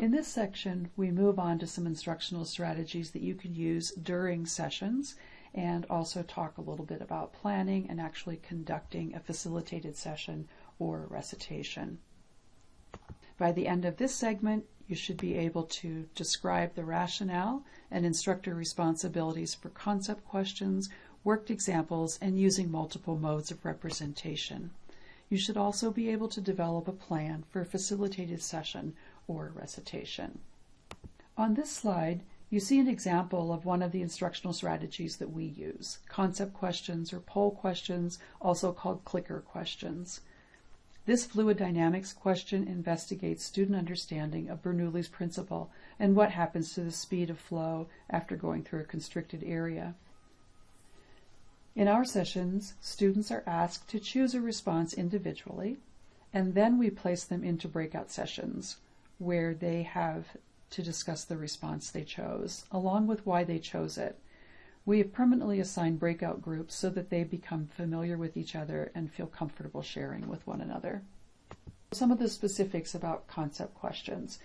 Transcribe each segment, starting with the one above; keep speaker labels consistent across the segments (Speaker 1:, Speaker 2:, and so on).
Speaker 1: In this section, we move on to some instructional strategies that you can use during sessions and also talk a little bit about planning and actually conducting a facilitated session or recitation. By the end of this segment, you should be able to describe the rationale and instructor responsibilities for concept questions, worked examples, and using multiple modes of representation. You should also be able to develop a plan for a facilitated session or recitation. On this slide, you see an example of one of the instructional strategies that we use, concept questions or poll questions, also called clicker questions. This fluid dynamics question investigates student understanding of Bernoulli's principle and what happens to the speed of flow after going through a constricted area. In our sessions, students are asked to choose a response individually, and then we place them into breakout sessions where they have to discuss the response they chose, along with why they chose it. We have permanently assigned breakout groups so that they become familiar with each other and feel comfortable sharing with one another. Some of the specifics about concept questions.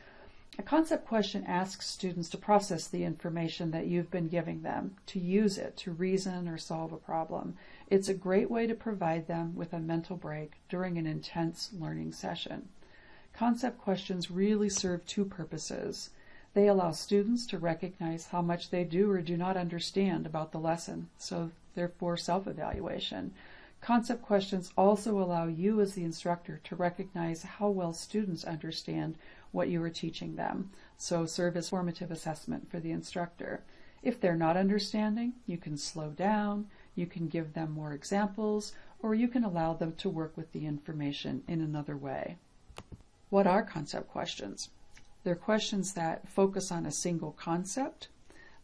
Speaker 1: A concept question asks students to process the information that you've been giving them, to use it to reason or solve a problem. It's a great way to provide them with a mental break during an intense learning session. Concept questions really serve two purposes. They allow students to recognize how much they do or do not understand about the lesson, so therefore self-evaluation. Concept questions also allow you as the instructor to recognize how well students understand what you are teaching them, so serve as formative assessment for the instructor. If they're not understanding, you can slow down, you can give them more examples, or you can allow them to work with the information in another way. What are concept questions? They're questions that focus on a single concept.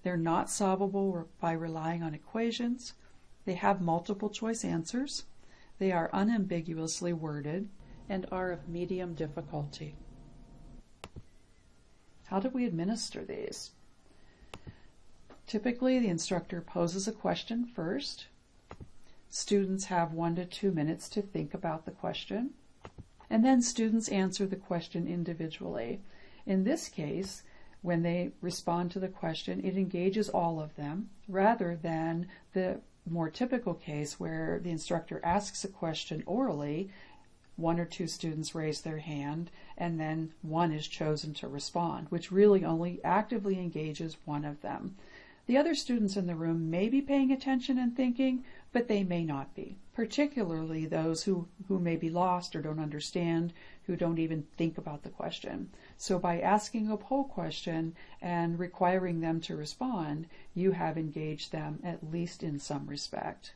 Speaker 1: They're not solvable by relying on equations. They have multiple choice answers. They are unambiguously worded and are of medium difficulty. How do we administer these? Typically, the instructor poses a question first. Students have one to two minutes to think about the question. And then students answer the question individually. In this case, when they respond to the question, it engages all of them rather than the more typical case where the instructor asks a question orally, one or two students raise their hand, and then one is chosen to respond, which really only actively engages one of them. The other students in the room may be paying attention and thinking, but they may not be, particularly those who, who may be lost or don't understand, who don't even think about the question. So by asking a poll question and requiring them to respond, you have engaged them at least in some respect.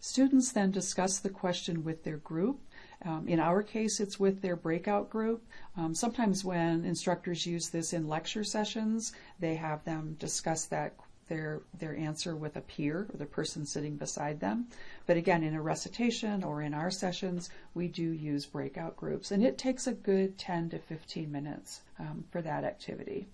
Speaker 1: Students then discuss the question with their group. Um, in our case, it's with their breakout group. Um, sometimes when instructors use this in lecture sessions, they have them discuss that their, their answer with a peer or the person sitting beside them. But again, in a recitation or in our sessions, we do use breakout groups, and it takes a good 10 to 15 minutes um, for that activity.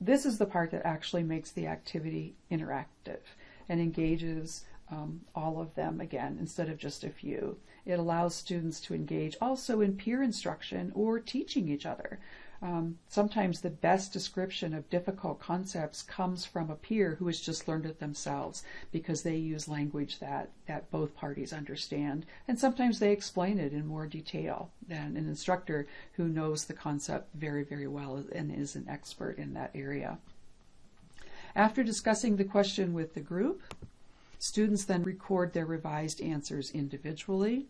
Speaker 1: This is the part that actually makes the activity interactive and engages um, all of them again instead of just a few. It allows students to engage also in peer instruction or teaching each other. Um, sometimes the best description of difficult concepts comes from a peer who has just learned it themselves because they use language that, that both parties understand. And sometimes they explain it in more detail than an instructor who knows the concept very, very well and is an expert in that area. After discussing the question with the group, students then record their revised answers individually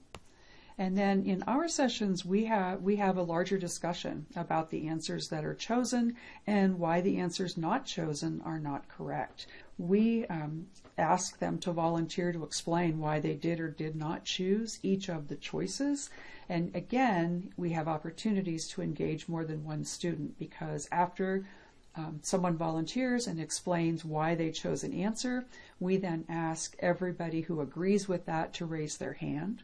Speaker 1: and then in our sessions, we have, we have a larger discussion about the answers that are chosen and why the answers not chosen are not correct. We um, ask them to volunteer to explain why they did or did not choose each of the choices. And again, we have opportunities to engage more than one student because after um, someone volunteers and explains why they chose an answer, we then ask everybody who agrees with that to raise their hand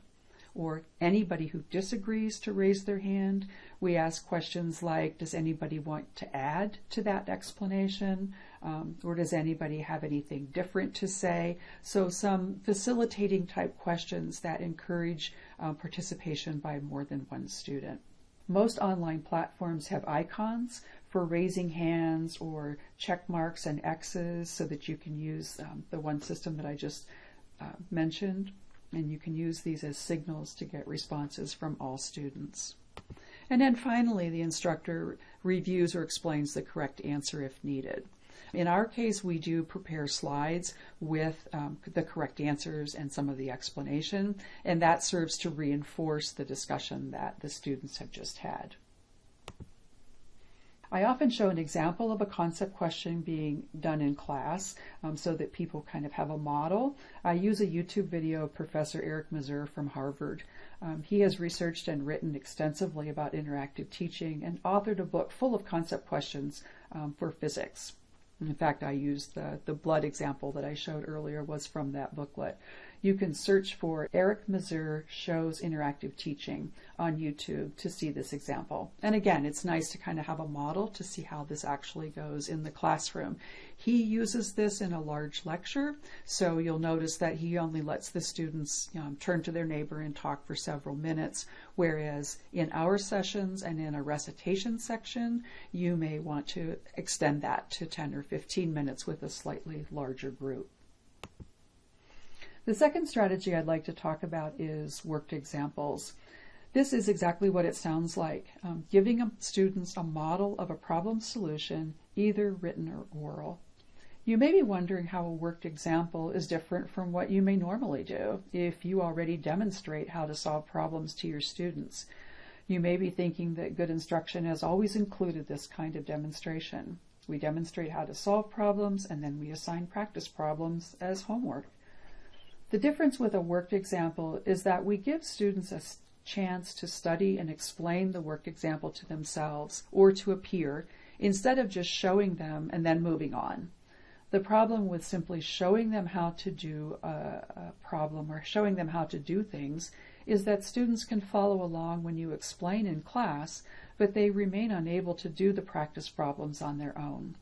Speaker 1: or anybody who disagrees to raise their hand. We ask questions like, does anybody want to add to that explanation? Um, or does anybody have anything different to say? So some facilitating type questions that encourage uh, participation by more than one student. Most online platforms have icons for raising hands or check marks and X's so that you can use um, the one system that I just uh, mentioned. And you can use these as signals to get responses from all students. And then finally, the instructor reviews or explains the correct answer if needed. In our case, we do prepare slides with um, the correct answers and some of the explanation, and that serves to reinforce the discussion that the students have just had. I often show an example of a concept question being done in class um, so that people kind of have a model. I use a YouTube video of Professor Eric Mazur from Harvard. Um, he has researched and written extensively about interactive teaching and authored a book full of concept questions um, for physics. In fact, I used the, the blood example that I showed earlier was from that booklet. You can search for Eric Mazur shows interactive teaching on YouTube to see this example. And again, it's nice to kind of have a model to see how this actually goes in the classroom. He uses this in a large lecture, so you'll notice that he only lets the students um, turn to their neighbor and talk for several minutes, whereas in our sessions and in a recitation section, you may want to extend that to 10 or 15 minutes with a slightly larger group. The second strategy I'd like to talk about is worked examples. This is exactly what it sounds like, um, giving students a model of a problem solution, either written or oral. You may be wondering how a worked example is different from what you may normally do if you already demonstrate how to solve problems to your students. You may be thinking that good instruction has always included this kind of demonstration. We demonstrate how to solve problems and then we assign practice problems as homework. The difference with a worked example is that we give students a chance to study and explain the worked example to themselves or to a peer instead of just showing them and then moving on. The problem with simply showing them how to do a, a, problem or showing them how to do things is that students can follow along when you explain in class, but they remain unable to do the practice problems on their own.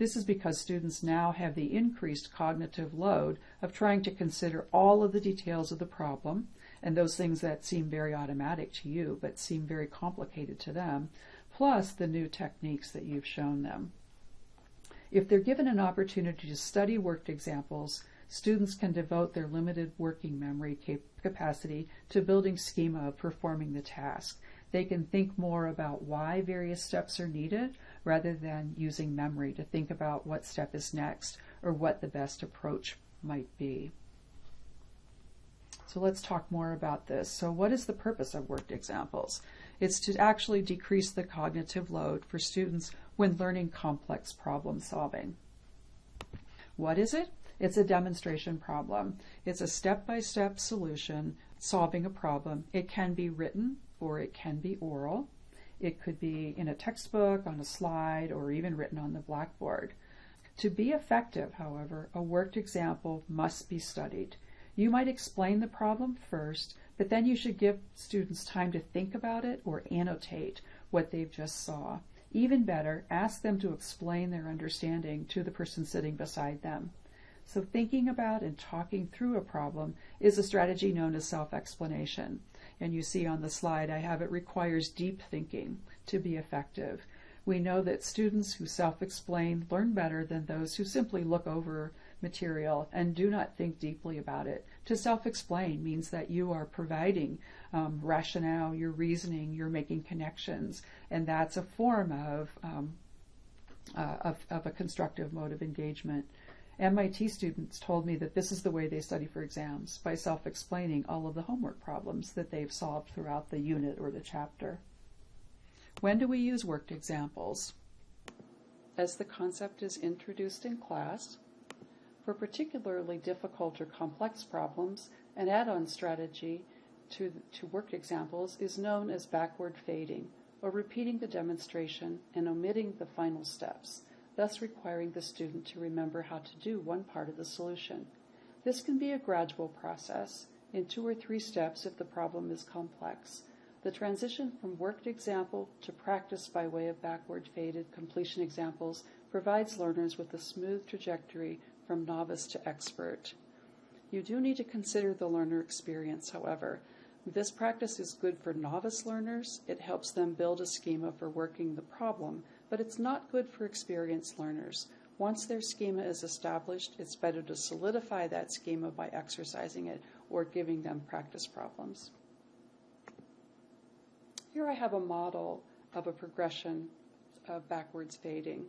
Speaker 1: This is because students now have the increased cognitive load of trying to consider all of the details of the problem and those things that seem very automatic to you but seem very complicated to them, plus the new techniques that you've shown them. If they're given an opportunity to study worked examples, students can devote their limited working memory cap- capacity to building schema of performing the task. They can think more about why various steps are needed rather than using memory to think about what step is next or what the best approach might be. So let's talk more about this. So what is the purpose of worked examples? It's to actually decrease the cognitive load for students when learning complex problem solving. What is it? It's a demonstration problem. It's a step-by-step solution solving a problem. It can be written or it can be oral. It could be in a textbook, on a slide, or even written on the blackboard. To be effective, however, a worked example must be studied. You might explain the problem first, but then you should give students time to think about it or annotate what they've just saw. Even better, ask them to explain their understanding to the person sitting beside them. So thinking about and talking through a problem is a strategy known as self-explanation and you see on the slide I have it requires deep thinking to be effective. We know that students who self-explain learn better than those who simply look over material and do not think deeply about it. To self-explain means that you are providing um, rationale, you're reasoning, you're making connections, and that's a form of, um, uh, of, of a constructive mode of engagement. MIT students told me that this is the way they study for exams, by self-explaining all of the homework problems that they've solved throughout the unit or the chapter. When do we use worked examples? As the concept is introduced in class, for particularly difficult or complex problems, an add-on strategy to, to worked examples is known as backward fading, or repeating the demonstration and omitting the final steps thus requiring the student to remember how to do one part of the solution. This can be a gradual process, in two or three steps if the problem is complex. The transition from worked example to practice by way of backward faded completion examples provides learners with a smooth trajectory from novice to expert. You do need to consider the learner experience, however. This practice is good for novice learners. It helps them build a schema for working the problem, but it's not good for experienced learners. Once their schema is established, it's better to solidify that schema by exercising it or giving them practice problems. Here I have a model of a progression of backwards fading.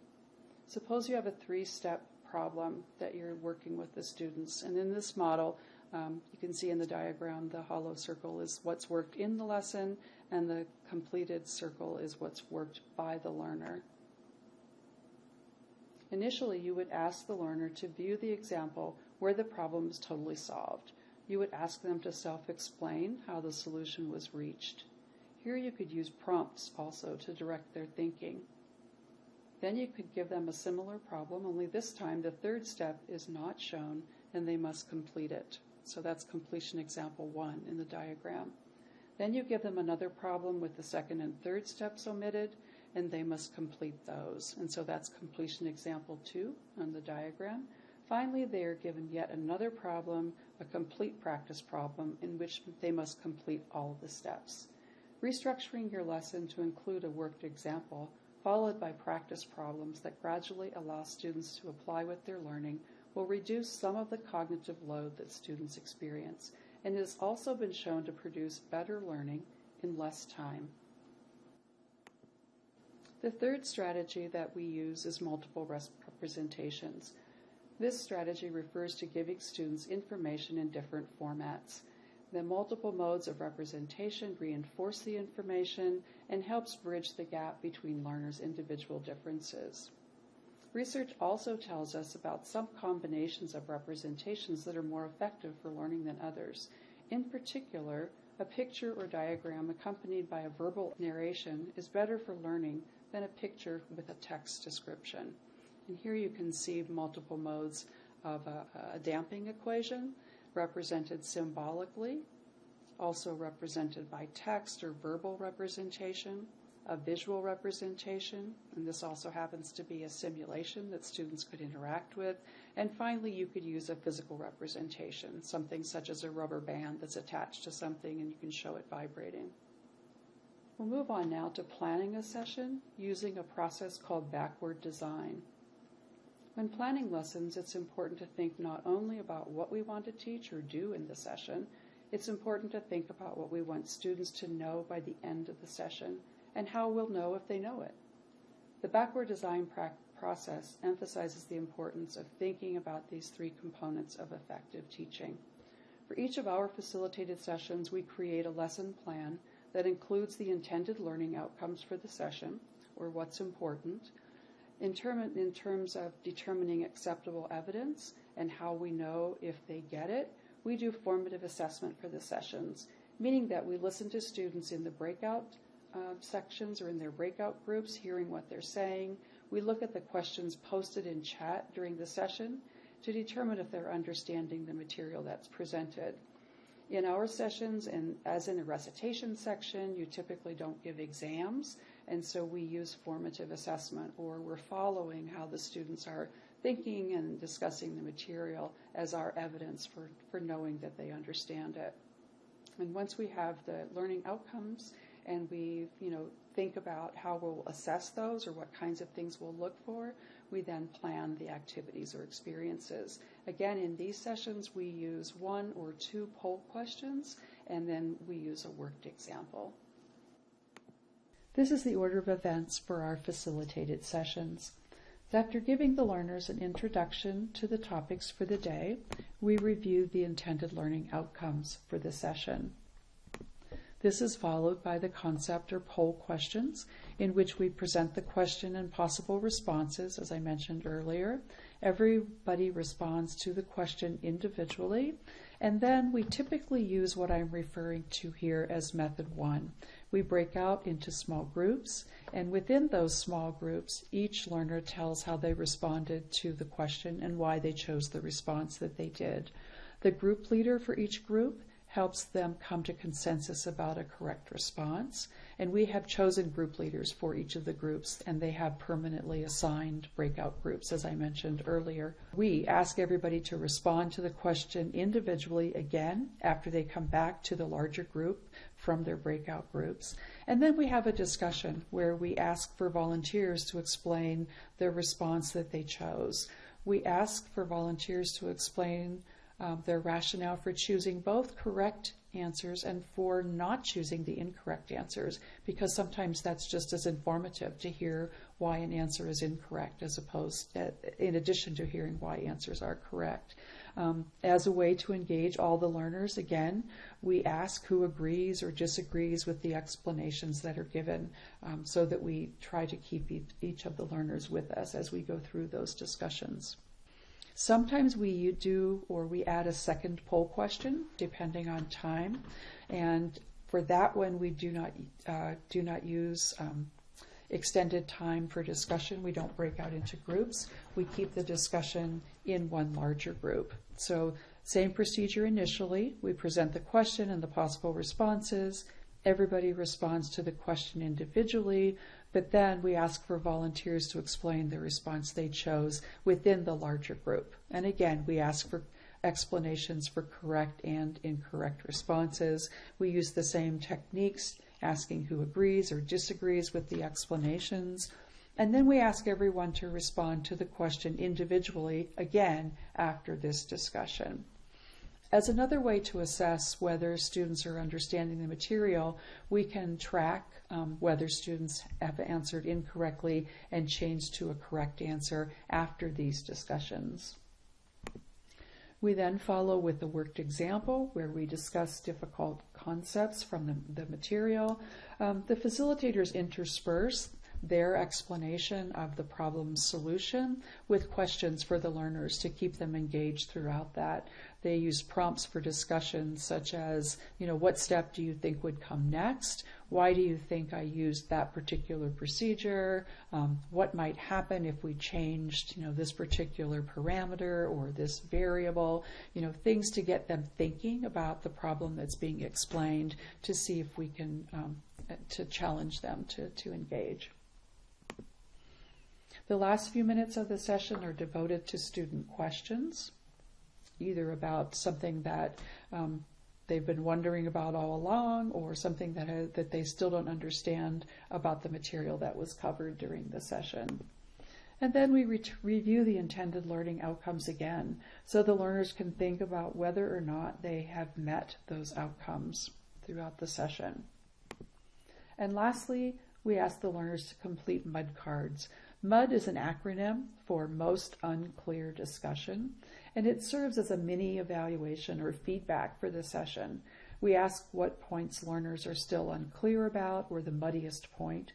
Speaker 1: Suppose you have a three step problem that you're working with the students, and in this model, um, you can see in the diagram the hollow circle is what's worked in the lesson, and the completed circle is what's worked by the learner. Initially, you would ask the learner to view the example where the problem is totally solved. You would ask them to self explain how the solution was reached. Here you could use prompts also to direct their thinking. Then you could give them a similar problem, only this time the third step is not shown and they must complete it. So that's completion example one in the diagram. Then you give them another problem with the second and third steps omitted, and they must complete those. And so that's completion example two on the diagram. Finally, they are given yet another problem, a complete practice problem, in which they must complete all of the steps. Restructuring your lesson to include a worked example, followed by practice problems that gradually allow students to apply what they're learning will reduce some of the cognitive load that students experience, and has also been shown to produce better learning in less time. The third strategy that we use is multiple representations. This strategy refers to giving students information in different formats. The multiple modes of representation reinforce the information and helps bridge the gap between learners' individual differences. Research also tells us about some combinations of representations that are more effective for learning than others. In particular, a picture or diagram accompanied by a verbal narration is better for learning than a picture with a text description. And here you can see multiple modes of a, a damping equation represented symbolically, also represented by text or verbal representation, a visual representation, and this also happens to be a simulation that students could interact with. And finally, you could use a physical representation, something such as a rubber band that's attached to something and you can show it vibrating. We'll move on now to planning a session using a process called backward design. When planning lessons, it's important to think not only about what we want to teach or do in the session, it's important to think about what we want students to know by the end of the session and how we'll know if they know it. The backward design process emphasizes the importance of thinking about these three components of effective teaching. For each of our facilitated sessions, we create a lesson plan that includes the intended learning outcomes for the session, or what's important, in, term, in terms of determining acceptable evidence and how we know if they get it, we do formative assessment for the sessions, meaning that we listen to students in the breakout uh, sections or in their breakout groups, hearing what they're saying. We look at the questions posted in chat during the session to determine if they're understanding the material that's presented. In our sessions, and as in the recitation section, you typically don't give exams, and so we use formative assessment, or we're following how the students are thinking and discussing the material as our evidence for, for knowing that they understand it. And once we have the learning outcomes and we, you know, think about how we'll assess those or what kinds of things we'll look for, we then plan the activities or experiences. Again, in these sessions, we use one or two poll questions, and then we use a worked example. This is the order of events for our facilitated sessions. After giving the learners an introduction to the topics for the day, we review the intended learning outcomes for the session. This is followed by the concept or poll questions, in which we present the question and possible responses, as I mentioned earlier. Everybody responds to the question individually, and then we typically use what I'm referring to here as method one. We break out into small groups, and within those small groups, each learner tells how they responded to the question and why they chose the response that they did. The group leader for each group helps them come to consensus about a correct response. And we have chosen group leaders for each of the groups, and they have permanently assigned breakout groups, as I mentioned earlier. We ask everybody to respond to the question individually again after they come back to the larger group from their breakout groups. And then we have a discussion where we ask for volunteers to explain the response that they chose. We ask for volunteers to explain um, their rationale for choosing both correct answers and for not choosing the incorrect answers, because sometimes that's just as informative to hear why an answer is incorrect as opposed, uh, in addition to hearing why answers are correct. Um, as a way to engage all the learners, again, we ask who agrees or disagrees with the explanations that are given um, so that we try to keep each of the learners with us as we go through those discussions. Sometimes we do or we add a second poll question depending on time, and for that one we do not uh, do not use um, extended time for discussion. We don't break out into groups. We keep the discussion in one larger group. So same procedure initially. We present the question and the possible responses. Everybody responds to the question individually. But then we ask for volunteers to explain the response they chose within the larger group. And again, we ask for explanations for correct and incorrect responses. We use the same techniques, asking who agrees or disagrees with the explanations. And then we ask everyone to respond to the question individually again after this discussion. As another way to assess whether students are understanding the material, we can track um, whether students have answered incorrectly and changed to a correct answer after these discussions. We then follow with a worked example where we discuss difficult concepts from the, the material. Um, the facilitators intersperse their explanation of the problem solution with questions for the learners to keep them engaged throughout that. They use prompts for discussion such as, you know, what step do you think would come next? Why do you think I used that particular procedure? Um, what might happen if we changed, you know, this particular parameter or this variable? You know, things to get them thinking about the problem that's being explained to see if we can um, to challenge them to, to engage. The last few minutes of the session are devoted to student questions, either about something that um, they've been wondering about all along or something that, ha- that they still don't understand about the material that was covered during the session. And then we re- review the intended learning outcomes again so the learners can think about whether or not they have met those outcomes throughout the session. And lastly, we ask the learners to complete MUD cards. MUD is an acronym for Most Unclear Discussion, and it serves as a mini evaluation or feedback for the session. We ask what points learners are still unclear about or the muddiest point.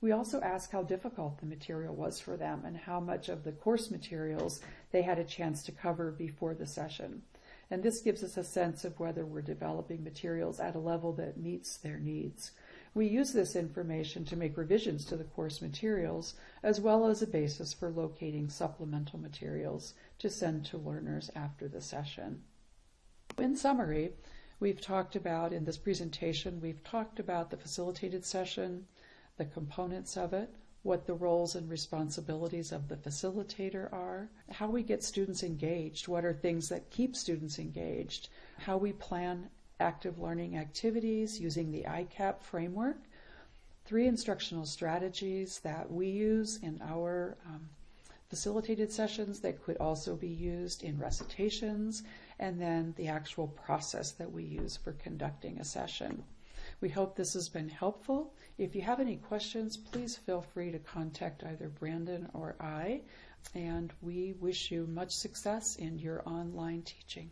Speaker 1: We also ask how difficult the material was for them and how much of the course materials they had a chance to cover before the session. And this gives us a sense of whether we're developing materials at a level that meets their needs. We use this information to make revisions to the course materials, as well as a basis for locating supplemental materials to send to learners after the session. In summary, we've talked about, in this presentation, we've talked about the facilitated session, the components of it, what the roles and responsibilities of the facilitator are, how we get students engaged, what are things that keep students engaged, how we plan active learning activities using the ICAP framework, three instructional strategies that we use in our um, facilitated sessions that could also be used in recitations, and then the actual process that we use for conducting a session. We hope this has been helpful. If you have any questions, please feel free to contact either Brandon or I, and we wish you much success in your online teaching.